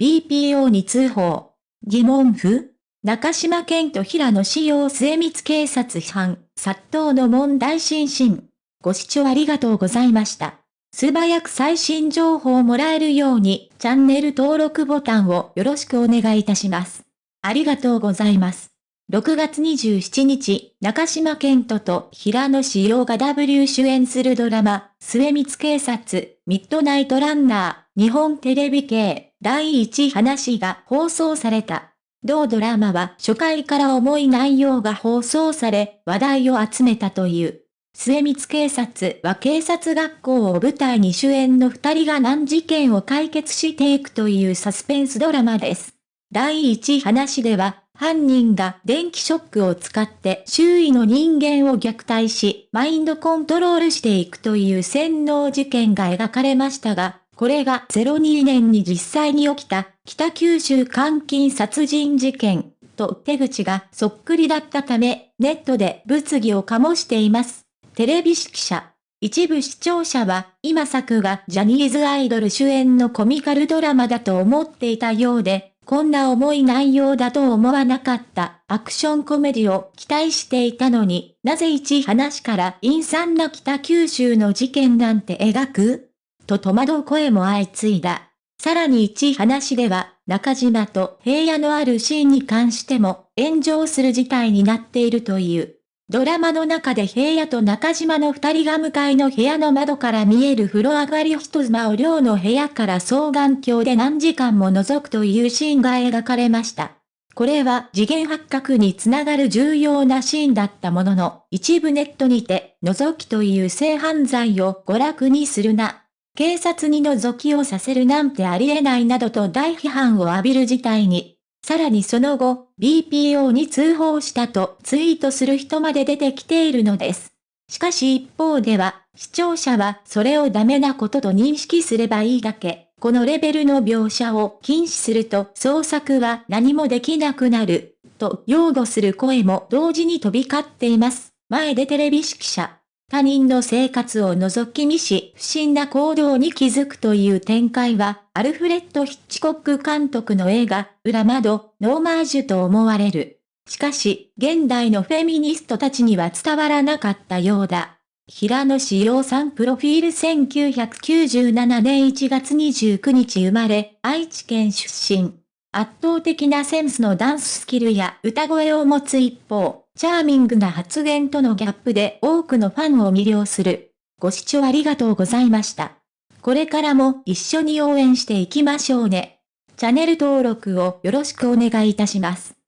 BPO に通報。疑問符中島健と平野志陽末光警察班、殺到の問題心身。ご視聴ありがとうございました。素早く最新情報をもらえるように、チャンネル登録ボタンをよろしくお願いいたします。ありがとうございます。6月27日、中島健人と平野志陽が W 主演するドラマ、末光警察、ミッドナイトランナー、日本テレビ系、第1話が放送された。同ドラマは初回から重い内容が放送され、話題を集めたという。末光警察は警察学校を舞台に主演の二人が難事件を解決していくというサスペンスドラマです。第一話では、犯人が電気ショックを使って周囲の人間を虐待し、マインドコントロールしていくという洗脳事件が描かれましたが、これが02年に実際に起きた北九州監禁殺人事件と手口がそっくりだったため、ネットで物議を醸しています。テレビ記者。一部視聴者は、今作がジャニーズアイドル主演のコミカルドラマだと思っていたようで、こんな重い内容だと思わなかったアクションコメディを期待していたのに、なぜ一話から陰惨な北九州の事件なんて描く？と戸惑う声も相次いだ。さらに一話では、中島と平野のあるシーンに関しても炎上する事態になっているという。ドラマの中で平野と中島の二人が向かいの部屋の窓から見える風呂上がり人妻を寮の部屋から双眼鏡で何時間も覗くというシーンが描かれました。これは次元発覚につながる重要なシーンだったものの、一部ネットにて、覗きという性犯罪を娯楽にするな。警察に覗きをさせるなんてありえないなどと大批判を浴びる事態に。さらにその後、BPO に通報したとツイートする人まで出てきているのです。しかし一方では、視聴者はそれをダメなことと認識すればいいだけ。このレベルの描写を禁止すると創作は何もできなくなる、と擁護する声も同時に飛び交っています。前出テレビ誌記者。他人の生活を覗き見し、不審な行動に気づくという展開は、アルフレッド・ヒッチコック監督の映画、裏窓、のオマージュと思われる。しかし、現代のフェミニストたちには伝わらなかったようだ。平野志陽さんプロフィール1997年1月29日生まれ、愛知県出身。圧倒的なセンスのダンススキルや歌声を持つ一方、チャーミングな発言とのギャップで多くのファンを魅了する。ご視聴ありがとうございました。これからも一緒に応援していきましょうね。チャンネル登録をよろしくお願いいたします。